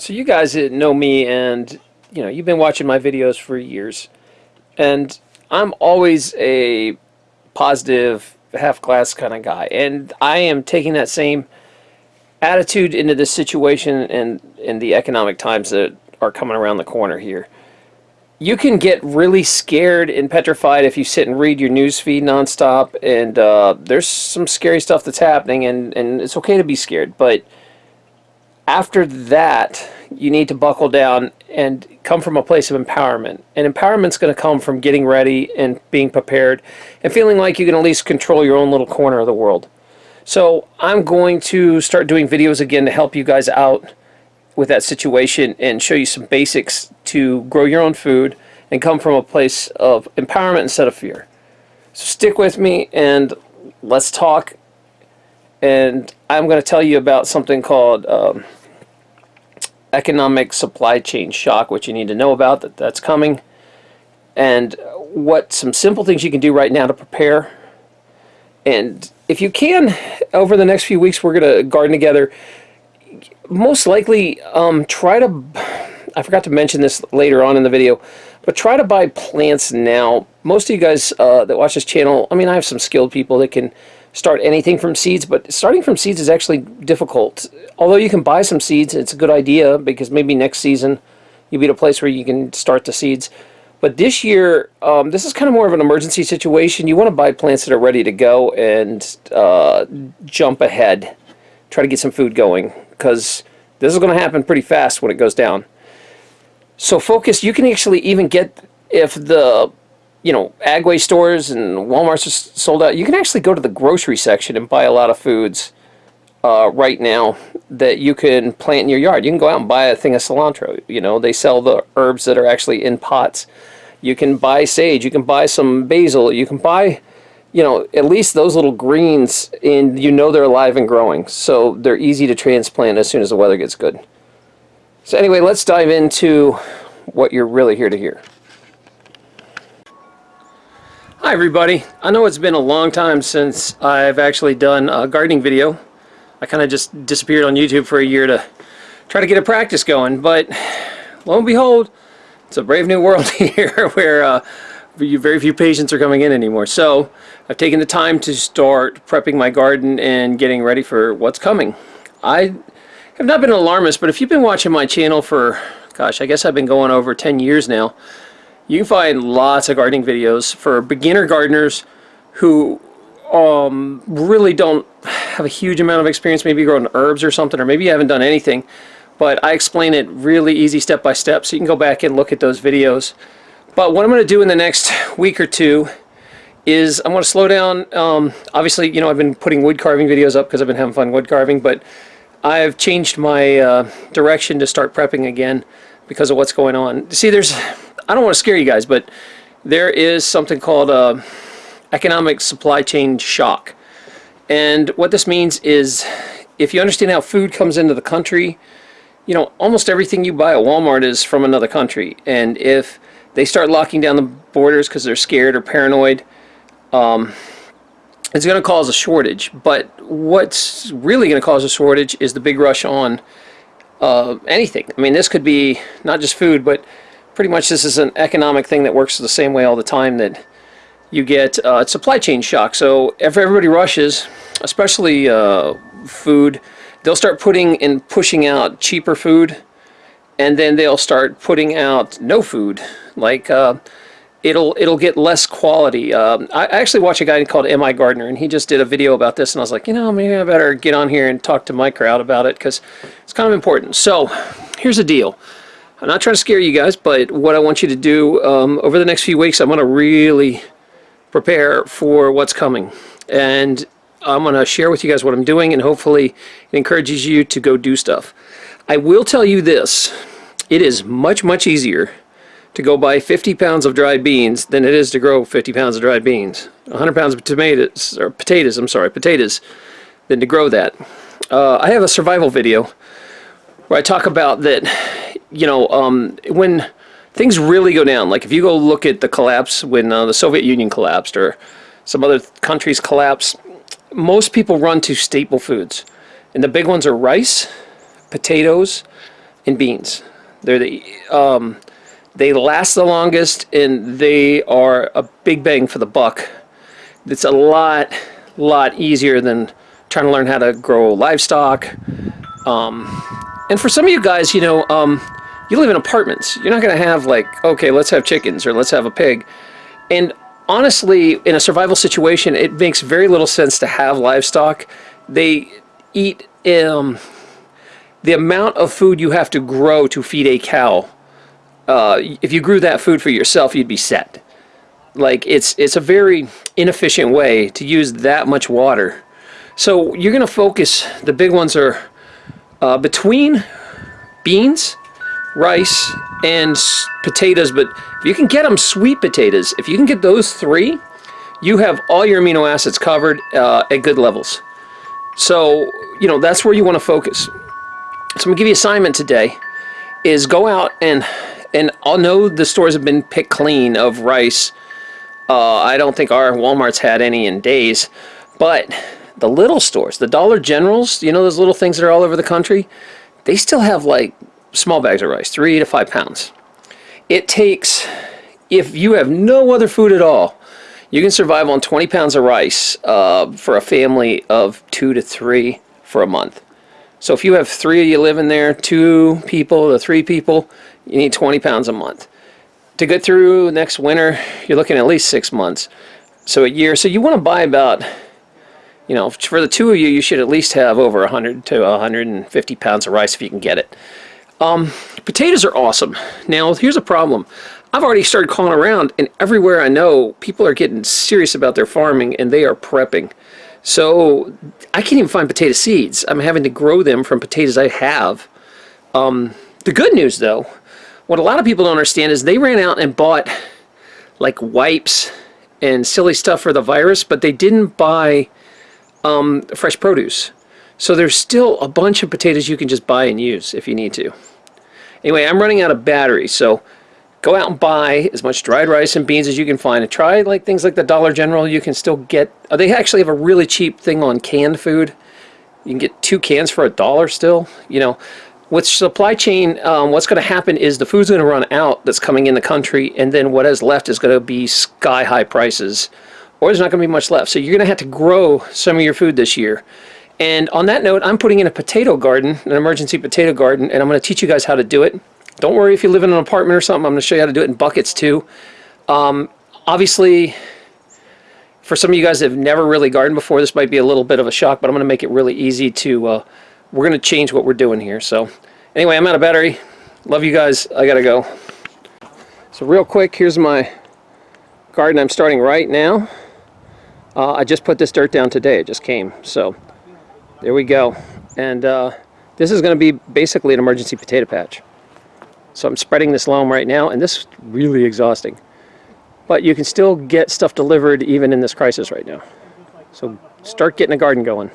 So you guys know me and you know, you've been watching my videos for years and I'm always a positive half glass kind of guy and I am taking that same attitude into this situation and in the economic times that are coming around the corner here. You can get really scared and petrified if you sit and read your news feed nonstop and uh, there's some scary stuff that's happening and, and it's okay to be scared but after that, you need to buckle down and come from a place of empowerment. And empowerment's going to come from getting ready and being prepared and feeling like you can at least control your own little corner of the world. So I'm going to start doing videos again to help you guys out with that situation and show you some basics to grow your own food and come from a place of empowerment instead of fear. So stick with me and let's talk. And I'm going to tell you about something called um, economic supply chain shock, which you need to know about, that that's coming, and what some simple things you can do right now to prepare. And if you can, over the next few weeks, we're going to garden together. Most likely, um, try to, I forgot to mention this later on in the video, but try to buy plants now. Most of you guys uh, that watch this channel, I mean, I have some skilled people that can start anything from seeds, but starting from seeds is actually difficult. Although you can buy some seeds, it's a good idea because maybe next season you'll be at a place where you can start the seeds. But this year, um, this is kind of more of an emergency situation. You want to buy plants that are ready to go and uh, jump ahead. Try to get some food going because this is going to happen pretty fast when it goes down. So focus, you can actually even get, if the you know, Agway stores and Walmart's are sold out. You can actually go to the grocery section and buy a lot of foods uh, right now that you can plant in your yard. You can go out and buy a thing of cilantro. You know, they sell the herbs that are actually in pots. You can buy sage. You can buy some basil. You can buy, you know, at least those little greens, and you know they're alive and growing. So they're easy to transplant as soon as the weather gets good. So anyway, let's dive into what you're really here to hear. Hi everybody. I know it's been a long time since I've actually done a gardening video. I kind of just disappeared on YouTube for a year to try to get a practice going, but lo and behold, it's a brave new world here where uh, very few patients are coming in anymore. So I've taken the time to start prepping my garden and getting ready for what's coming. I have not been an alarmist, but if you've been watching my channel for, gosh, I guess I've been going over 10 years now, you can find lots of gardening videos for beginner gardeners who um, really don't have a huge amount of experience, maybe growing herbs or something, or maybe you haven't done anything. But I explain it really easy step by step, so you can go back and look at those videos. But what I'm going to do in the next week or two is I'm going to slow down. Um, obviously, you know, I've been putting wood carving videos up because I've been having fun wood carving, but I've changed my uh, direction to start prepping again because of what's going on. See, there's I don't want to scare you guys, but there is something called a economic supply chain shock. And what this means is if you understand how food comes into the country, you know, almost everything you buy at Walmart is from another country. And if they start locking down the borders because they're scared or paranoid, um, it's going to cause a shortage. But what's really going to cause a shortage is the big rush on uh, anything. I mean, this could be not just food, but pretty much this is an economic thing that works the same way all the time that you get uh, supply chain shock. So if everybody rushes, especially uh, food, they'll start putting and pushing out cheaper food and then they'll start putting out no food. Like uh, it'll it'll get less quality. Um, I actually watch a guy called MIgardener and he just did a video about this and I was like, you know, maybe I better get on here and talk to my crowd about it because it's kind of important. So here's the deal. I'm not trying to scare you guys, but what I want you to do um, over the next few weeks, I'm going to really prepare for what's coming. And I'm going to share with you guys what I'm doing, and hopefully it encourages you to go do stuff. I will tell you this. It is much, much easier to go buy 50 pounds of dried beans than it is to grow 50 pounds of dried beans. 100 pounds of tomatoes, or potatoes, I'm sorry, potatoes, than to grow that. Uh, I have a survival video where I talk about that you know, um, when things really go down, like if you go look at the collapse when uh, the Soviet Union collapsed or some other countries collapse, most people run to staple foods. And the big ones are rice, potatoes, and beans. They're the um, they last the longest and they are a big bang for the buck. It's a lot lot easier than trying to learn how to grow livestock. Um, and for some of you guys, you know, um, you live in apartments. You're not going to have like, okay, let's have chickens or let's have a pig. And honestly, in a survival situation, it makes very little sense to have livestock. They eat um, the amount of food you have to grow to feed a cow. Uh, if you grew that food for yourself, you'd be set. Like it's it's a very inefficient way to use that much water. So you're going to focus. The big ones are uh, between beans, rice, and potatoes. But if you can get them sweet potatoes, if you can get those three, you have all your amino acids covered uh, at good levels. So, you know, that's where you want to focus. So I'm going to give you assignment today is go out and, and I'll know the stores have been picked clean of rice. Uh, I don't think our Walmart's had any in days, but the little stores, the Dollar Generals, you know those little things that are all over the country, they still have like small bags of rice, three to five pounds. It takes, if you have no other food at all, you can survive on 20 pounds of rice uh, for a family of two to three for a month. So if you have three of you living there, two people to three people, you need 20 pounds a month. To get through next winter, you're looking at least six months. So a year. So you want to buy about, you know, for the two of you, you should at least have over 100 to 150 pounds of rice if you can get it. Um, potatoes are awesome. Now, here's a problem. I've already started calling around, and everywhere I know, people are getting serious about their farming, and they are prepping. So I can't even find potato seeds. I'm having to grow them from potatoes I have. Um, the good news, though, what a lot of people don't understand is they ran out and bought like wipes and silly stuff for the virus, but they didn't buy um, fresh produce. So there's still a bunch of potatoes you can just buy and use if you need to. Anyway, I'm running out of battery, so go out and buy as much dried rice and beans as you can find. And try like things like the Dollar General. You can still get uh, they actually have a really cheap thing on canned food. You can get two cans for a dollar still you know. With supply chain um, what's going to happen is the food's going to run out that's coming in the country and then what is left is going to be sky high prices or there's not going to be much left. So you're going to have to grow some of your food this year and on that note I'm putting in a potato garden an emergency potato garden and I'm going to teach you guys how to do it don't worry if you live in an apartment or something. I'm going to show you how to do it in buckets too. Um, obviously, for some of you guys that have never really gardened before, this might be a little bit of a shock, but I'm going to make it really easy to, uh, we're going to change what we're doing here. So anyway, I'm out of battery. Love you guys. I got to go. So real quick, here's my garden I'm starting right now. Uh, I just put this dirt down today. It just came. So there we go. And uh, this is going to be basically an emergency potato patch. So I'm spreading this loam right now, and this is really exhausting. But you can still get stuff delivered even in this crisis right now. So start getting a garden going.